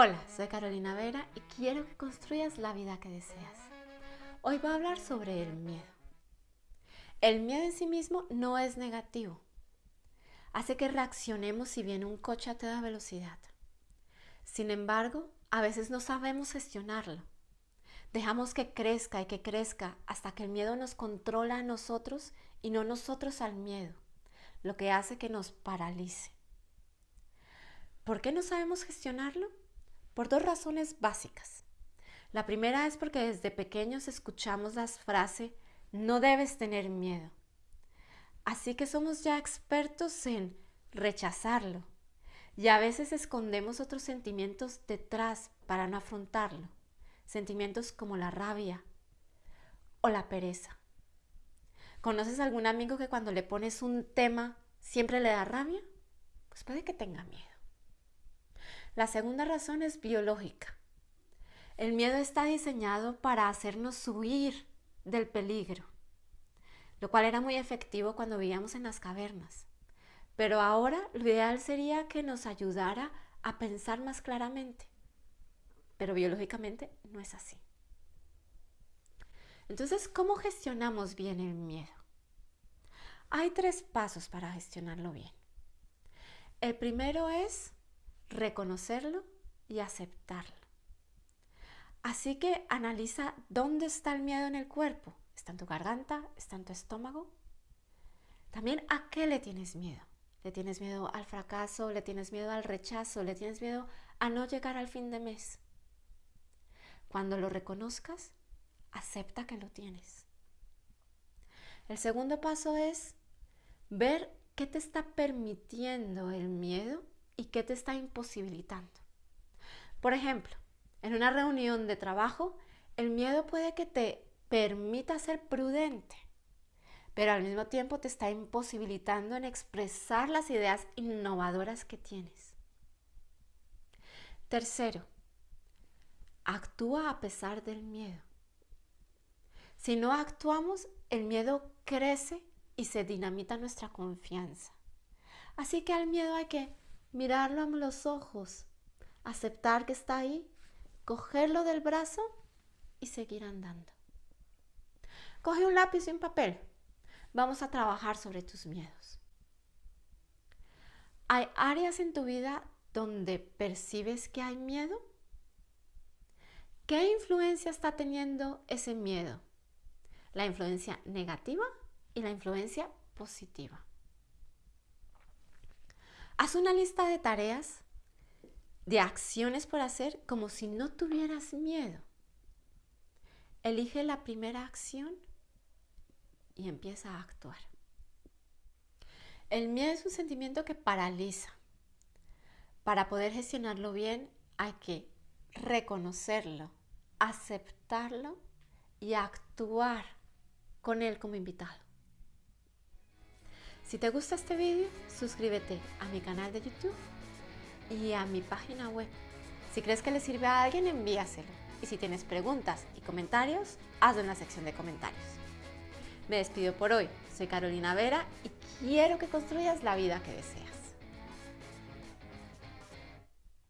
Hola, soy Carolina Vera y quiero que construyas la vida que deseas. Hoy voy a hablar sobre el miedo. El miedo en sí mismo no es negativo. Hace que reaccionemos si viene un coche a toda velocidad. Sin embargo, a veces no sabemos gestionarlo. Dejamos que crezca y que crezca hasta que el miedo nos controla a nosotros y no nosotros al miedo, lo que hace que nos paralice. ¿Por qué no sabemos gestionarlo? Por dos razones básicas. La primera es porque desde pequeños escuchamos las frases no debes tener miedo. Así que somos ya expertos en rechazarlo y a veces escondemos otros sentimientos detrás para no afrontarlo. Sentimientos como la rabia o la pereza. ¿Conoces algún amigo que cuando le pones un tema siempre le da rabia? Pues puede que tenga miedo. La segunda razón es biológica. El miedo está diseñado para hacernos huir del peligro, lo cual era muy efectivo cuando vivíamos en las cavernas. Pero ahora lo ideal sería que nos ayudara a pensar más claramente. Pero biológicamente no es así. Entonces, ¿cómo gestionamos bien el miedo? Hay tres pasos para gestionarlo bien. El primero es reconocerlo y aceptarlo. Así que analiza dónde está el miedo en el cuerpo. ¿Está en tu garganta? ¿Está en tu estómago? También a qué le tienes miedo. ¿Le tienes miedo al fracaso? ¿Le tienes miedo al rechazo? ¿Le tienes miedo a no llegar al fin de mes? Cuando lo reconozcas, acepta que lo tienes. El segundo paso es ver qué te está permitiendo el miedo y qué te está imposibilitando. Por ejemplo, en una reunión de trabajo, el miedo puede que te permita ser prudente, pero al mismo tiempo te está imposibilitando en expresar las ideas innovadoras que tienes. Tercero, actúa a pesar del miedo. Si no actuamos, el miedo crece y se dinamita nuestra confianza. Así que al miedo hay que mirarlo a los ojos, aceptar que está ahí, cogerlo del brazo y seguir andando. Coge un lápiz y un papel. Vamos a trabajar sobre tus miedos. ¿Hay áreas en tu vida donde percibes que hay miedo? ¿Qué influencia está teniendo ese miedo? La influencia negativa y la influencia positiva. Haz una lista de tareas, de acciones por hacer como si no tuvieras miedo. Elige la primera acción y empieza a actuar. El miedo es un sentimiento que paraliza. Para poder gestionarlo bien hay que reconocerlo, aceptarlo y actuar con él como invitado. Si te gusta este vídeo, suscríbete a mi canal de YouTube y a mi página web. Si crees que le sirve a alguien, envíaselo. Y si tienes preguntas y comentarios, hazlo en la sección de comentarios. Me despido por hoy. Soy Carolina Vera y quiero que construyas la vida que deseas.